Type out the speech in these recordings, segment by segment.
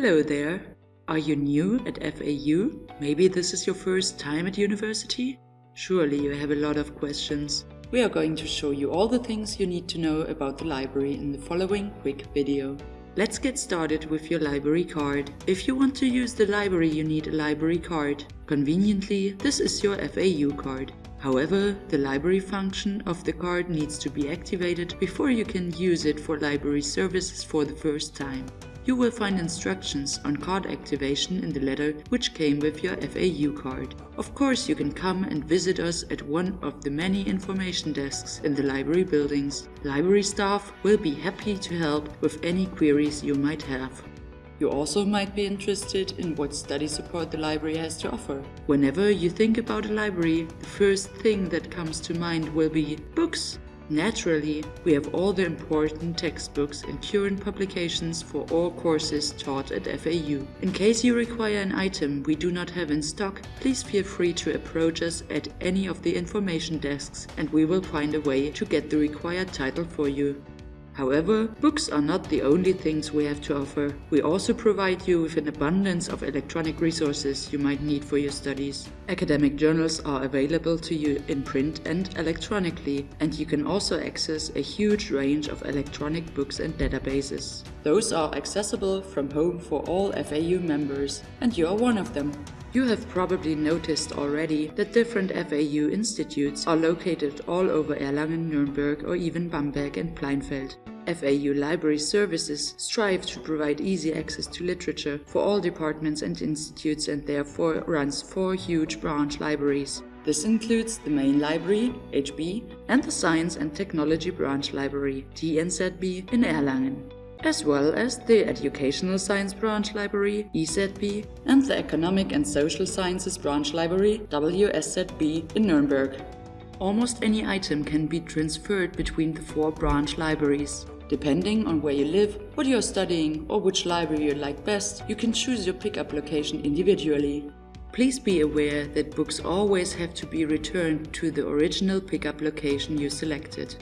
Hello there. Are you new at FAU? Maybe this is your first time at university? Surely you have a lot of questions. We are going to show you all the things you need to know about the library in the following quick video. Let's get started with your library card. If you want to use the library you need a library card. Conveniently, this is your FAU card. However, the library function of the card needs to be activated before you can use it for library services for the first time. You will find instructions on card activation in the letter which came with your FAU card. Of course you can come and visit us at one of the many information desks in the library buildings. Library staff will be happy to help with any queries you might have. You also might be interested in what study support the library has to offer. Whenever you think about a library, the first thing that comes to mind will be books. Naturally, we have all the important textbooks and current publications for all courses taught at FAU. In case you require an item we do not have in stock, please feel free to approach us at any of the information desks and we will find a way to get the required title for you. However, books are not the only things we have to offer. We also provide you with an abundance of electronic resources you might need for your studies. Academic journals are available to you in print and electronically, and you can also access a huge range of electronic books and databases. Those are accessible from home for all FAU members, and you are one of them. You have probably noticed already that different FAU institutes are located all over Erlangen, Nuremberg or even Bamberg and Pleinfeld. FAU Library Services strive to provide easy access to literature for all departments and institutes and therefore runs four huge branch libraries. This includes the main library, HB, and the Science and Technology Branch Library, TNZB, in Erlangen as well as the Educational Science Branch Library, EZB, and the Economic and Social Sciences Branch Library, WSZB, in Nuremberg. Almost any item can be transferred between the four branch libraries. Depending on where you live, what you are studying or which library you like best, you can choose your pickup location individually. Please be aware that books always have to be returned to the original pickup location you selected.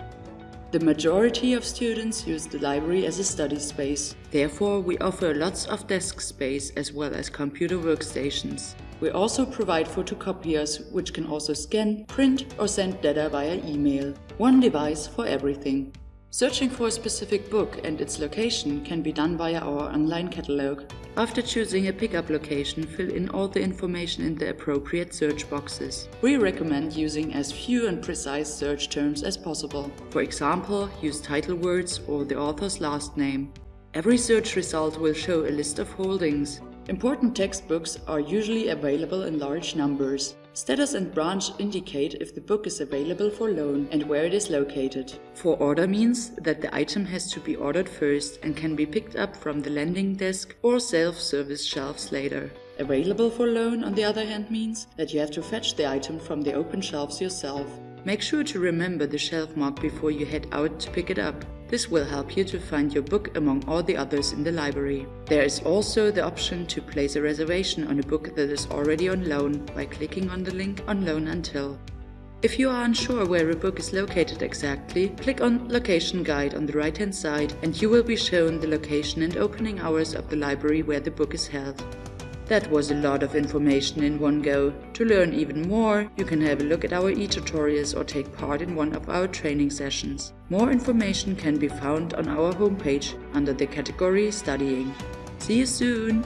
The majority of students use the library as a study space. Therefore, we offer lots of desk space as well as computer workstations. We also provide photocopiers, which can also scan, print or send data via email. One device for everything. Searching for a specific book and its location can be done via our online catalog. After choosing a pickup location, fill in all the information in the appropriate search boxes. We recommend using as few and precise search terms as possible. For example, use title words or the author's last name. Every search result will show a list of holdings. Important textbooks are usually available in large numbers. Status and branch indicate if the book is available for loan and where it is located. For order means that the item has to be ordered first and can be picked up from the lending desk or self-service shelves later. Available for loan, on the other hand, means that you have to fetch the item from the open shelves yourself. Make sure to remember the shelf mark before you head out to pick it up. This will help you to find your book among all the others in the library. There is also the option to place a reservation on a book that is already on loan by clicking on the link on loan until. If you are unsure where a book is located exactly, click on Location Guide on the right hand side and you will be shown the location and opening hours of the library where the book is held. That was a lot of information in one go. To learn even more, you can have a look at our e-tutorials or take part in one of our training sessions. More information can be found on our homepage under the category Studying. See you soon!